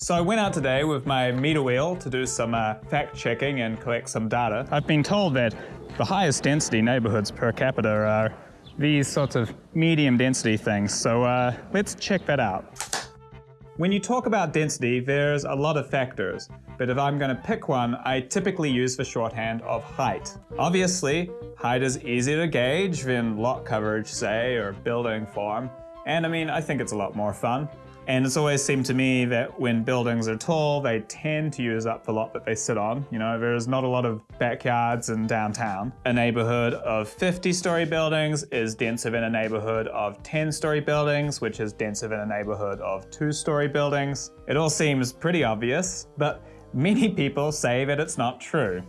So I went out today with my meter wheel to do some uh, fact checking and collect some data. I've been told that the highest density neighborhoods per capita are these sorts of medium density things. So uh, let's check that out. When you talk about density, there's a lot of factors, but if I'm going to pick one, I typically use the shorthand of height. Obviously, height is easier to gauge than lot coverage, say, or building form, and I mean, I think it's a lot more fun. And it's always seemed to me that when buildings are tall, they tend to use up the lot that they sit on. You know, there's not a lot of backyards in downtown. A neighborhood of 50 story buildings is denser than a neighborhood of 10 story buildings, which is denser than a neighborhood of two story buildings. It all seems pretty obvious, but many people say that it's not true.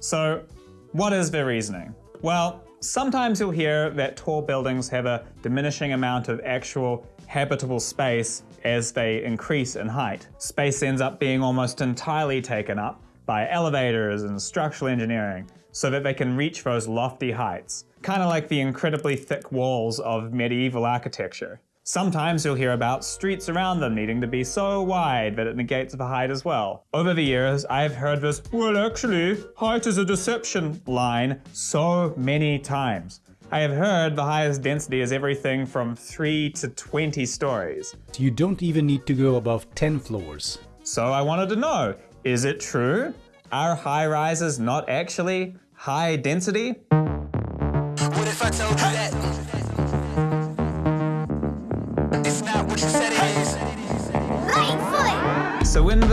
So what is their reasoning? Well, sometimes you'll hear that tall buildings have a diminishing amount of actual habitable space as they increase in height. Space ends up being almost entirely taken up by elevators and structural engineering so that they can reach those lofty heights, kind of like the incredibly thick walls of medieval architecture. Sometimes you'll hear about streets around them needing to be so wide that it negates the height as well. Over the years, I've heard this, well actually, height is a deception line so many times. I have heard the highest density is everything from 3 to 20 stories. You don't even need to go above 10 floors. So I wanted to know, is it true? Are high rises not actually high density?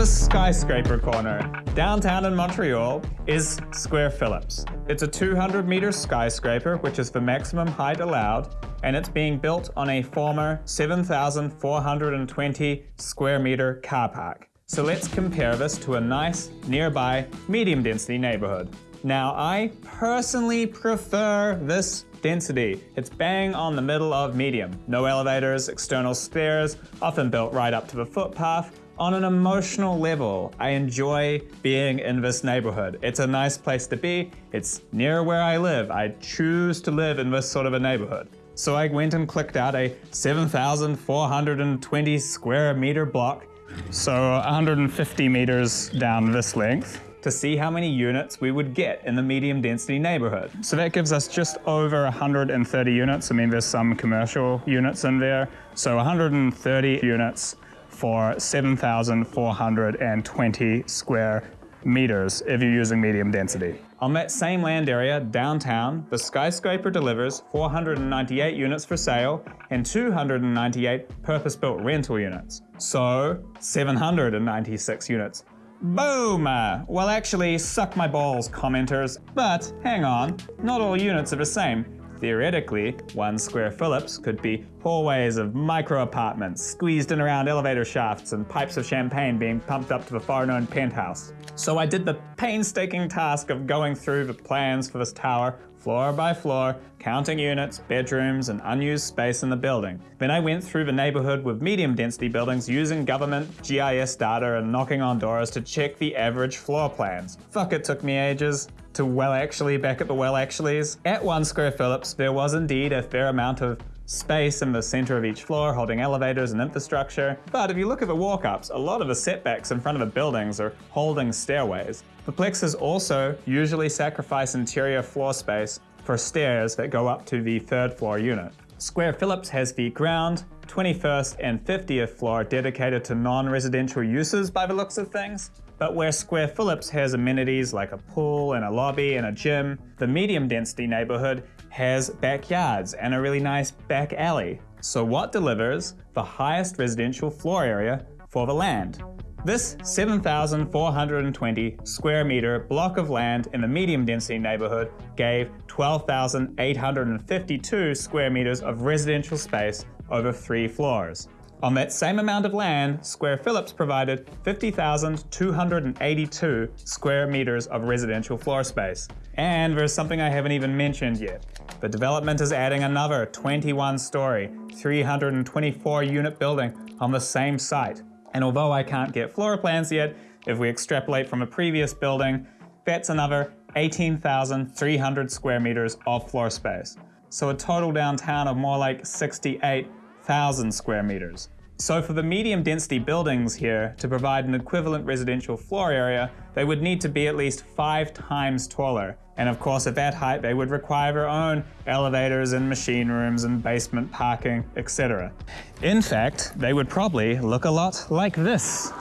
The skyscraper corner, downtown in Montreal, is Square Phillips. It's a 200 meter skyscraper, which is the maximum height allowed, and it's being built on a former 7,420 square meter car park. So let's compare this to a nice, nearby, medium density neighborhood. Now, I personally prefer this density. It's bang on the middle of medium. No elevators, external stairs, often built right up to the footpath, on an emotional level, I enjoy being in this neighborhood. It's a nice place to be. It's near where I live. I choose to live in this sort of a neighborhood. So I went and clicked out a 7,420 square meter block, so 150 meters down this length to see how many units we would get in the medium density neighborhood. So that gives us just over 130 units. I mean, there's some commercial units in there. So 130 units for 7,420 square meters if you're using medium density. On that same land area, downtown, the skyscraper delivers 498 units for sale and 298 purpose-built rental units. So, 796 units. Boom! Well actually, suck my balls, commenters. But, hang on, not all units are the same. Theoretically, one square Phillips could be hallways of micro apartments, squeezed in around elevator shafts and pipes of champagne being pumped up to the far-known penthouse. So I did the painstaking task of going through the plans for this tower, floor by floor, counting units, bedrooms, and unused space in the building. Then I went through the neighborhood with medium density buildings using government GIS data and knocking on doors to check the average floor plans. Fuck, it took me ages to well actually back at the well actuallys. At one square Phillips, there was indeed a fair amount of space in the center of each floor holding elevators and infrastructure. But if you look at the walk-ups, a lot of the setbacks in front of the buildings are holding stairways. The plexes also usually sacrifice interior floor space for stairs that go up to the third floor unit. Square Phillips has the ground, 21st and 50th floor dedicated to non-residential uses by the looks of things. But where Square Phillips has amenities like a pool and a lobby and a gym, the medium density neighborhood has backyards and a really nice back alley. So what delivers the highest residential floor area for the land? This 7,420 square meter block of land in the medium density neighborhood gave 12,852 square meters of residential space over three floors. On that same amount of land, Square Phillips provided 50,282 square meters of residential floor space. And there's something I haven't even mentioned yet. The development is adding another 21 story, 324 unit building on the same site. And although I can't get floor plans yet, if we extrapolate from a previous building, that's another 18,300 square meters of floor space. So a total downtown of more like 68,000 square meters. So for the medium density buildings here to provide an equivalent residential floor area, they would need to be at least five times taller. And of course at that height they would require their own elevators and machine rooms and basement parking, etc. In fact, they would probably look a lot like this.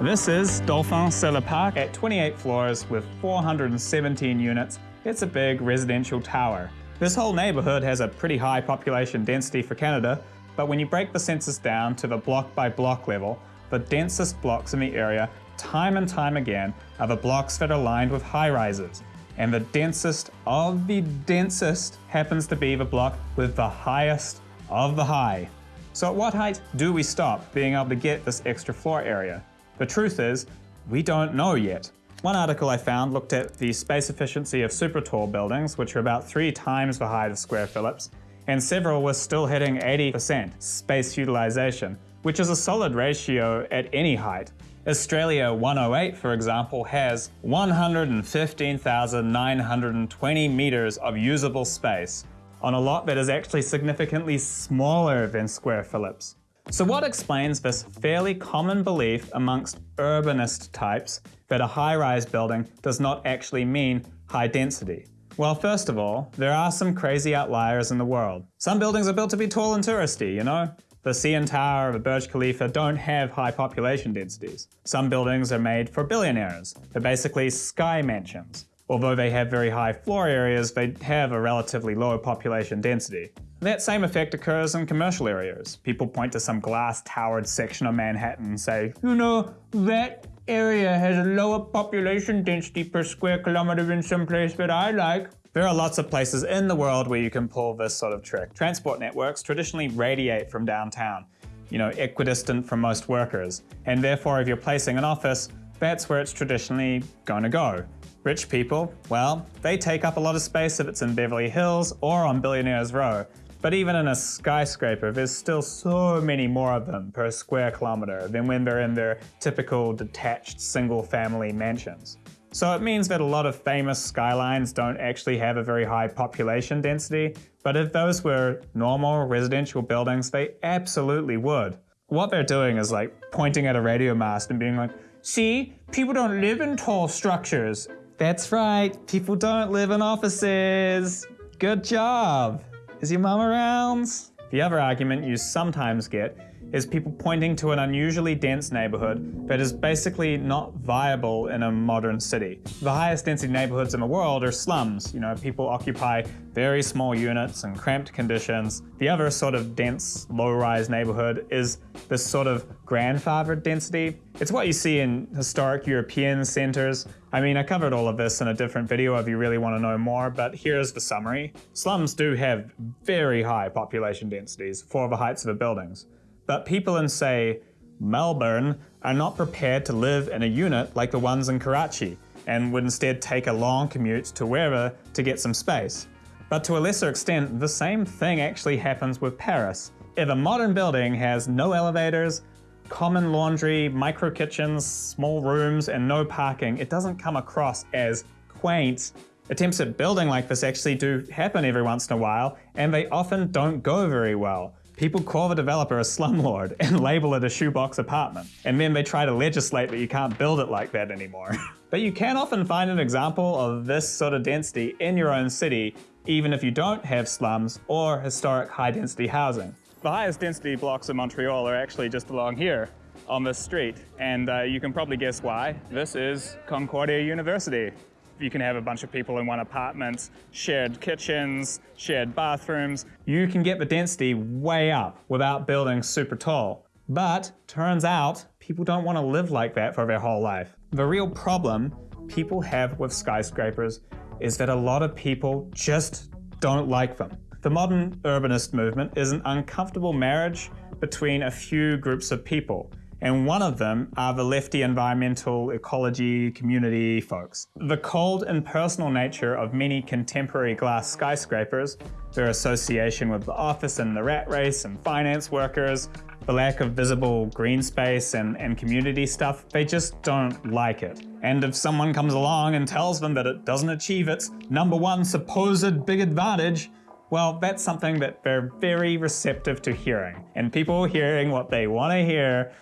This is Dauphin Solar Park at 28 floors with 417 units. It's a big residential tower. This whole neighborhood has a pretty high population density for Canada, but when you break the census down to the block by block level, the densest blocks in the area, time and time again, are the blocks that are lined with high rises. And the densest of the densest happens to be the block with the highest of the high. So at what height do we stop being able to get this extra floor area? The truth is, we don't know yet. One article I found looked at the space efficiency of super tall buildings, which are about three times the height of Square Phillips, and several were still hitting 80% space utilization, which is a solid ratio at any height. Australia 108, for example, has 115,920 meters of usable space on a lot that is actually significantly smaller than Square Phillips. So what explains this fairly common belief amongst urbanist types that a high-rise building does not actually mean high density? Well, first of all, there are some crazy outliers in the world. Some buildings are built to be tall and touristy, you know? The CN Tower of the Burj Khalifa don't have high population densities. Some buildings are made for billionaires. They're basically sky mansions. Although they have very high floor areas, they have a relatively low population density. That same effect occurs in commercial areas. People point to some glass towered section of Manhattan and say, you know, that area has a lower population density per square kilometer than some place that I like. There are lots of places in the world where you can pull this sort of trick. Transport networks traditionally radiate from downtown, you know, equidistant from most workers. And therefore, if you're placing an office, that's where it's traditionally going to go. Rich people, well, they take up a lot of space if it's in Beverly Hills or on Billionaires Row. But even in a skyscraper, there's still so many more of them per square kilometer than when they're in their typical detached single family mansions. So it means that a lot of famous skylines don't actually have a very high population density, but if those were normal residential buildings, they absolutely would. What they're doing is like pointing at a radio mast and being like, see, people don't live in tall structures. That's right, people don't live in offices. Good job. Is your mum around? The other argument you sometimes get is people pointing to an unusually dense neighborhood that is basically not viable in a modern city. The highest density neighborhoods in the world are slums. You know, people occupy very small units and cramped conditions. The other sort of dense, low-rise neighborhood is this sort of grandfathered density. It's what you see in historic European centers. I mean, I covered all of this in a different video if you really want to know more, but here's the summary. Slums do have very high population densities for the heights of the buildings. But people in, say, Melbourne are not prepared to live in a unit like the ones in Karachi and would instead take a long commute to wherever to get some space. But to a lesser extent, the same thing actually happens with Paris. If a modern building has no elevators, common laundry, micro kitchens, small rooms, and no parking, it doesn't come across as quaint. Attempts at building like this actually do happen every once in a while, and they often don't go very well. People call the developer a slumlord and label it a shoebox apartment, and then they try to legislate that you can't build it like that anymore. but you can often find an example of this sort of density in your own city, even if you don't have slums or historic high-density housing. The highest density blocks in Montreal are actually just along here on this street, and uh, you can probably guess why. This is Concordia University. You can have a bunch of people in one apartment, shared kitchens, shared bathrooms. You can get the density way up without building super tall. But turns out people don't want to live like that for their whole life. The real problem people have with skyscrapers is that a lot of people just don't like them. The modern urbanist movement is an uncomfortable marriage between a few groups of people, and one of them are the lefty environmental ecology community folks. The cold and personal nature of many contemporary glass skyscrapers, their association with the office and the rat race and finance workers, the lack of visible green space and, and community stuff, they just don't like it. And if someone comes along and tells them that it doesn't achieve its number one supposed big advantage, Well, that's something that they're very receptive to hearing. And people hearing what they want to hear,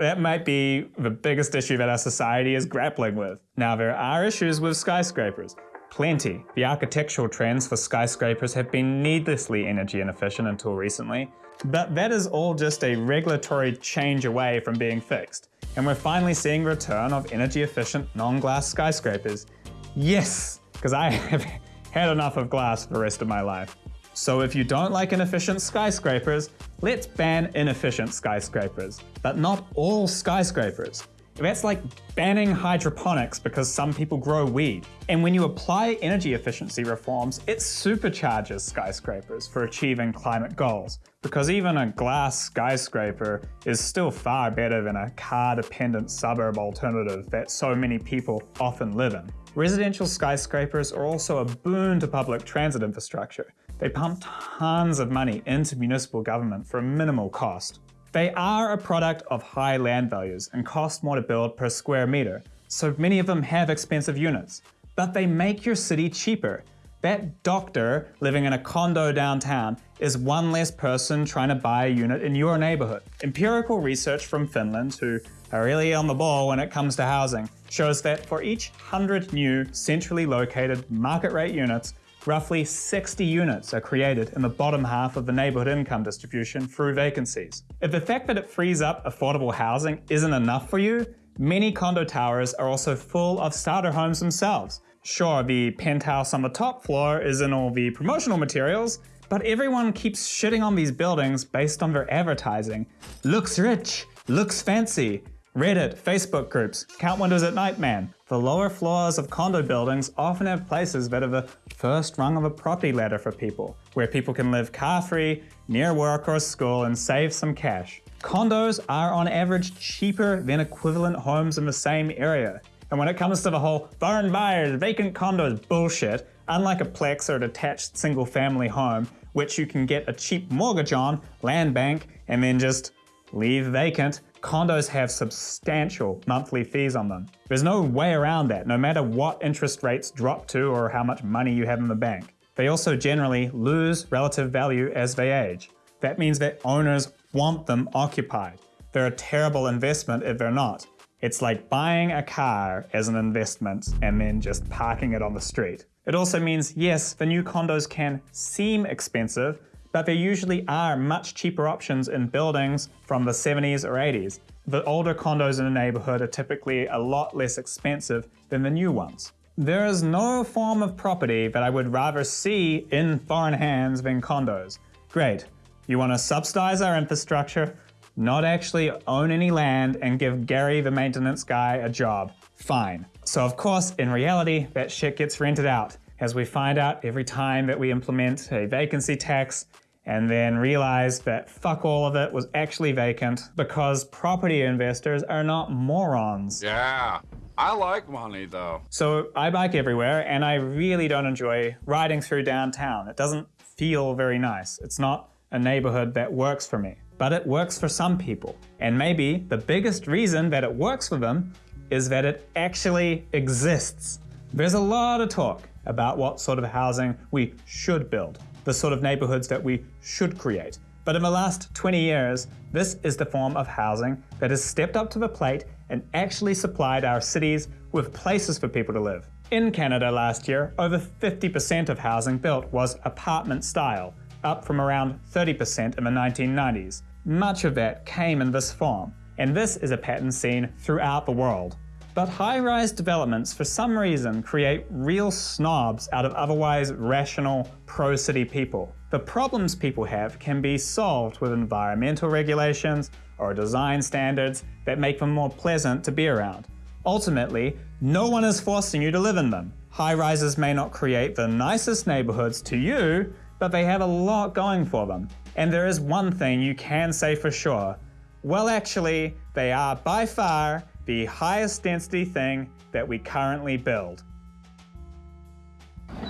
that might be the biggest issue that our society is grappling with. Now, there are issues with skyscrapers. Plenty. The architectural trends for skyscrapers have been needlessly energy inefficient until recently, but that is all just a regulatory change away from being fixed. And we're finally seeing return of energy efficient non-glass skyscrapers. Yes, because I have had enough of glass for the rest of my life. So if you don't like inefficient skyscrapers, let's ban inefficient skyscrapers, but not all skyscrapers. That's like banning hydroponics because some people grow weed. And when you apply energy efficiency reforms, it supercharges skyscrapers for achieving climate goals. Because even a glass skyscraper is still far better than a car-dependent suburb alternative that so many people often live in. Residential skyscrapers are also a boon to public transit infrastructure. They pump tons of money into municipal government for a minimal cost. They are a product of high land values and cost more to build per square meter, so many of them have expensive units. But they make your city cheaper. That doctor living in a condo downtown is one less person trying to buy a unit in your neighborhood. Empirical research from Finland, who are really on the ball when it comes to housing, shows that for each 100 new centrally located market rate units, roughly 60 units are created in the bottom half of the neighborhood income distribution through vacancies. If the fact that it frees up affordable housing isn't enough for you, many condo towers are also full of starter homes themselves. Sure, the penthouse on the top floor is in all the promotional materials, but everyone keeps shitting on these buildings based on their advertising. Looks rich, looks fancy, Reddit, Facebook groups, count windows at night man. The lower floors of condo buildings often have places that are the first rung of a property ladder for people, where people can live car-free, near work or school and save some cash. Condos are on average cheaper than equivalent homes in the same area. And when it comes to the whole foreign buyers, vacant condos bullshit, unlike a Plex or a detached single family home, which you can get a cheap mortgage on, land bank, and then just leave vacant, condos have substantial monthly fees on them. There's no way around that, no matter what interest rates drop to or how much money you have in the bank. They also generally lose relative value as they age. That means that owners want them occupied. They're a terrible investment if they're not. It's like buying a car as an investment and then just parking it on the street. It also means, yes, the new condos can seem expensive, but there usually are much cheaper options in buildings from the 70s or 80s. The older condos in a neighborhood are typically a lot less expensive than the new ones. There is no form of property that I would rather see in foreign hands than condos. Great, you want to subsidize our infrastructure, not actually own any land and give Gary the maintenance guy a job. Fine. So of course, in reality, that shit gets rented out as we find out every time that we implement a vacancy tax and then realize that fuck all of it was actually vacant because property investors are not morons. Yeah. I like money though. So I bike everywhere and I really don't enjoy riding through downtown. It doesn't feel very nice. It's not a neighborhood that works for me, but it works for some people. And maybe the biggest reason that it works for them is that it actually exists. There's a lot of talk about what sort of housing we should build, the sort of neighborhoods that we should create. But in the last 20 years, this is the form of housing that has stepped up to the plate and actually supplied our cities with places for people to live. In Canada last year, over 50% of housing built was apartment style, up from around 30% in the 1990s. Much of that came in this form, and this is a pattern seen throughout the world. But high-rise developments, for some reason, create real snobs out of otherwise rational, pro-city people. The problems people have can be solved with environmental regulations or design standards that make them more pleasant to be around. Ultimately, no one is forcing you to live in them. High-rises may not create the nicest neighborhoods to you, but they have a lot going for them. And there is one thing you can say for sure. Well, actually, they are by far the highest density thing that we currently build.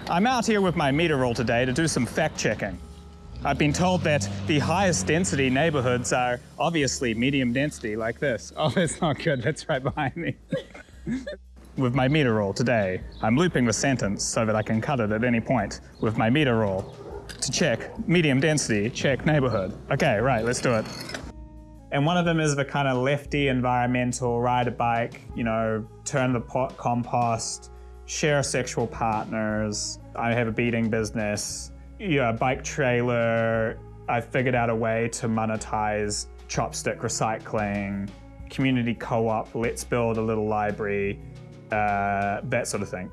I'm out here with my meter roll today to do some fact checking. I've been told that the highest density neighborhoods are obviously medium density like this. Oh, that's not good, that's right behind me. with my meter roll today, I'm looping the sentence so that I can cut it at any point with my meter roll to check medium density, check neighborhood. Okay, right, let's do it. And one of them is the kind of lefty environmental, ride a bike, you know, turn the pot compost, share sexual partners. I have a beating business, yeah, bike trailer. I figured out a way to monetize chopstick recycling, community co-op, let's build a little library, uh, that sort of thing.